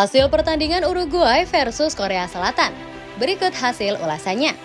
Hasil pertandingan Uruguay versus Korea Selatan. Berikut hasil ulasannya.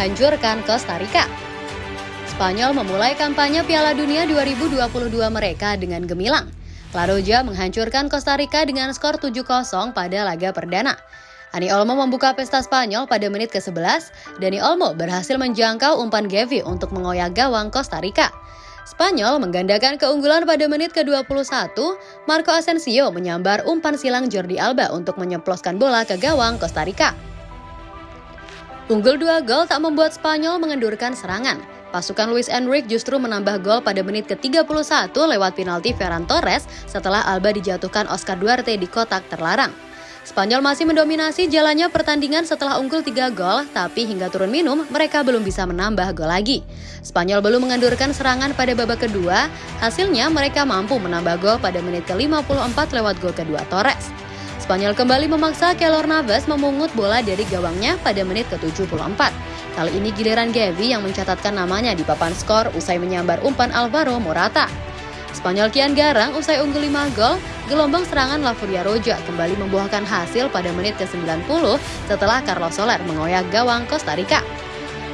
Spanyol hancurkan Costa Rica. Spanyol memulai kampanye Piala Dunia 2022 mereka dengan gemilang. La Roja menghancurkan Costa Rica dengan skor 7-0 pada laga perdana. Ani Olmo membuka pesta Spanyol pada menit ke-11. Dani Olmo berhasil menjangkau umpan Gavi untuk mengoyak gawang Costa Rica. Spanyol menggandakan keunggulan pada menit ke-21. Marco Asensio menyambar umpan silang Jordi Alba untuk menyeploskan bola ke gawang Costa Rica. Unggul dua gol tak membuat Spanyol mengendurkan serangan. Pasukan Luis Enrique justru menambah gol pada menit ke-31 lewat penalti Ferran Torres setelah Alba dijatuhkan Oscar Duarte di kotak terlarang. Spanyol masih mendominasi jalannya pertandingan setelah unggul 3 gol, tapi hingga turun minum mereka belum bisa menambah gol lagi. Spanyol belum mengendurkan serangan pada babak kedua, hasilnya mereka mampu menambah gol pada menit ke-54 lewat gol kedua Torres. Spanyol kembali memaksa Keylor Navas memungut bola dari gawangnya pada menit ke-74. Kali ini giliran Gavi yang mencatatkan namanya di papan skor usai menyambar umpan Alvaro Morata. Spanyol kian garang usai unggul 5 gol, gelombang serangan La Furia Roja kembali membuahkan hasil pada menit ke-90 setelah Carlos Soler mengoyak gawang Costa Rica.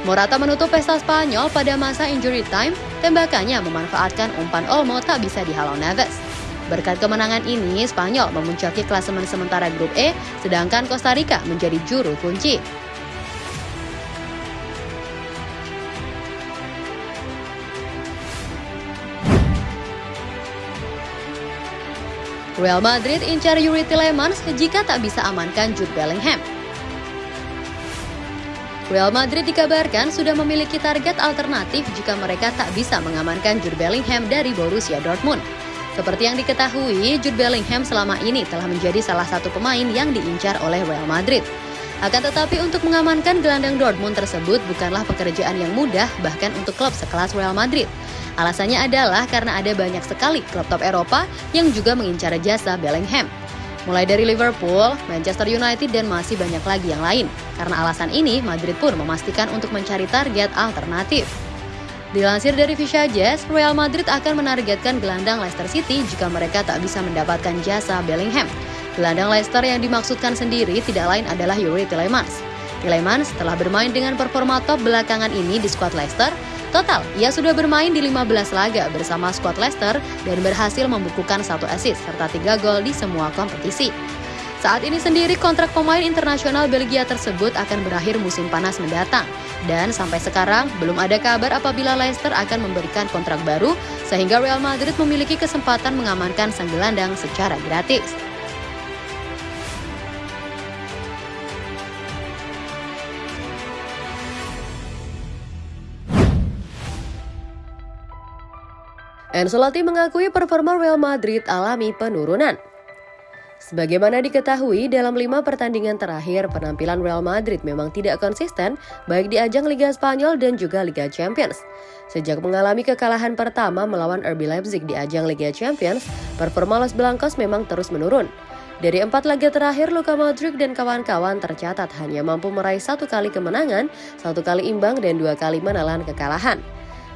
Morata menutup pesta Spanyol pada masa injury time, tembakannya memanfaatkan umpan Olmo tak bisa dihalau Neves. Berkat kemenangan ini, Spanyol memuncaki klasemen sementara grup E, sedangkan Costa Rica menjadi juru kunci. Real Madrid incar Yuri Tillemans jika tak bisa amankan Jude Bellingham. Real Madrid dikabarkan sudah memiliki target alternatif jika mereka tak bisa mengamankan Jude Bellingham dari Borussia Dortmund. Seperti yang diketahui, Jude Bellingham selama ini telah menjadi salah satu pemain yang diincar oleh Real Madrid. Akan tetapi untuk mengamankan gelandang Dortmund tersebut bukanlah pekerjaan yang mudah bahkan untuk klub sekelas Real Madrid. Alasannya adalah karena ada banyak sekali klub top Eropa yang juga mengincar jasa Bellingham. Mulai dari Liverpool, Manchester United, dan masih banyak lagi yang lain. Karena alasan ini, Madrid pun memastikan untuk mencari target alternatif. Dilansir dari Fisha Jazz, Real Madrid akan menargetkan gelandang Leicester City jika mereka tak bisa mendapatkan jasa Bellingham. Gelandang Leicester yang dimaksudkan sendiri tidak lain adalah Yuri Tillemans. Tillemans telah bermain dengan performa top belakangan ini di skuad Leicester. Total, ia sudah bermain di 15 laga bersama skuad Leicester dan berhasil membukukan satu assist serta tiga gol di semua kompetisi. Saat ini sendiri kontrak pemain internasional Belgia tersebut akan berakhir musim panas mendatang. Dan sampai sekarang belum ada kabar apabila Leicester akan memberikan kontrak baru sehingga Real Madrid memiliki kesempatan mengamankan sang gelandang secara gratis. Ancelotti mengakui performa Real Madrid alami penurunan. Sebagaimana diketahui, dalam lima pertandingan terakhir, penampilan Real Madrid memang tidak konsisten, baik di ajang Liga Spanyol dan juga Liga Champions. Sejak mengalami kekalahan pertama melawan RB Leipzig di ajang Liga Champions, performa Los Blancos memang terus menurun. Dari empat laga terakhir, Luka Modric dan kawan-kawan tercatat hanya mampu meraih satu kali kemenangan, satu kali imbang, dan dua kali menelan kekalahan.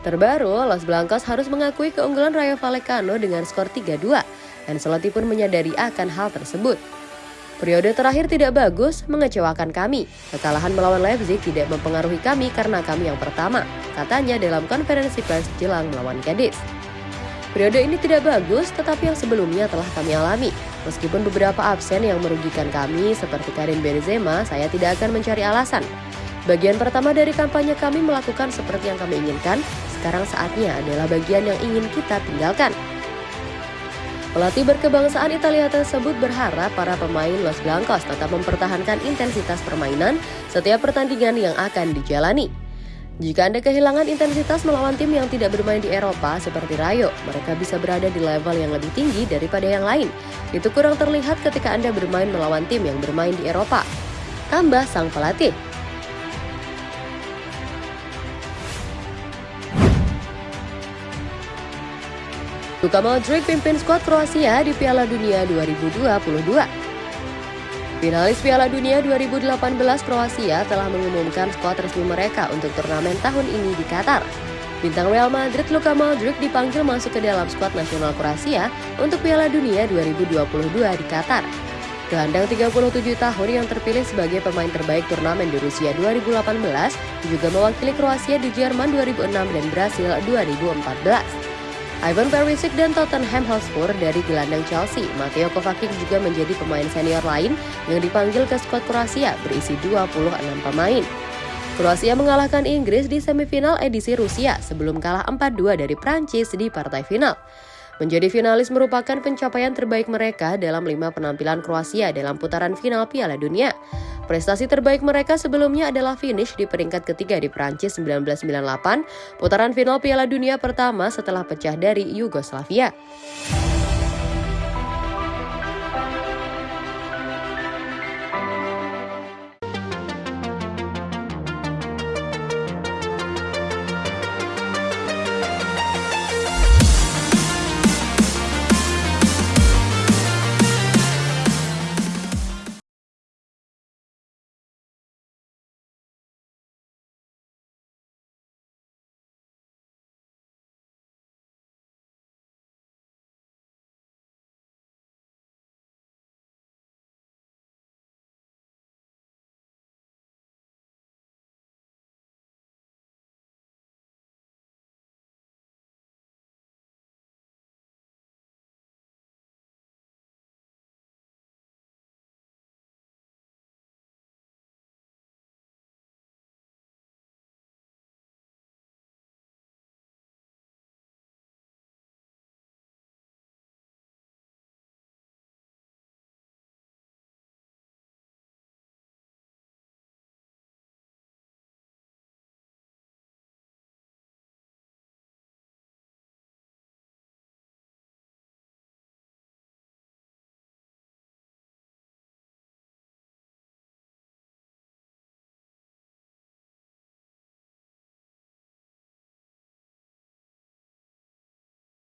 Terbaru, Los Blancos harus mengakui keunggulan Rayo Vallecano dengan skor 3-2. Ancelotti pun menyadari akan hal tersebut. Periode terakhir tidak bagus, mengecewakan kami. Kekalahan melawan Leipzig tidak mempengaruhi kami karena kami yang pertama, katanya dalam konferensi pers jelang melawan Cadiz. Periode ini tidak bagus, tetapi yang sebelumnya telah kami alami. Meskipun beberapa absen yang merugikan kami seperti Karim Benzema, saya tidak akan mencari alasan. Bagian pertama dari kampanye kami melakukan seperti yang kami inginkan, sekarang saatnya adalah bagian yang ingin kita tinggalkan. Pelatih berkebangsaan Italia tersebut berharap para pemain Los Blancos tetap mempertahankan intensitas permainan setiap pertandingan yang akan dijalani. Jika Anda kehilangan intensitas melawan tim yang tidak bermain di Eropa seperti Rayo, mereka bisa berada di level yang lebih tinggi daripada yang lain. Itu kurang terlihat ketika Anda bermain melawan tim yang bermain di Eropa. Tambah sang pelatih. Luka Modric pimpin skuad Kroasia di Piala Dunia 2022. Finalis Piala Dunia 2018 Kroasia telah mengumumkan skuad resmi mereka untuk turnamen tahun ini di Qatar. Bintang Real Madrid Luka Modric dipanggil masuk ke dalam skuad nasional Kroasia untuk Piala Dunia 2022 di Qatar. Gelandang 37 tahun yang terpilih sebagai pemain terbaik turnamen di Rusia 2018 juga mewakili Kroasia di Jerman 2006 dan Brasil 2014. Ivan Perisic dan Tottenham Hotspur dari gelandang Chelsea. Matteo Kovacic juga menjadi pemain senior lain yang dipanggil ke skuad Kroasia berisi 26 pemain. Kroasia mengalahkan Inggris di semifinal edisi Rusia sebelum kalah 4-2 dari Prancis di partai final. Menjadi finalis merupakan pencapaian terbaik mereka dalam lima penampilan Kroasia dalam putaran final Piala Dunia. Prestasi terbaik mereka sebelumnya adalah finish di peringkat ketiga di Prancis 1998, putaran final Piala Dunia pertama setelah pecah dari Yugoslavia.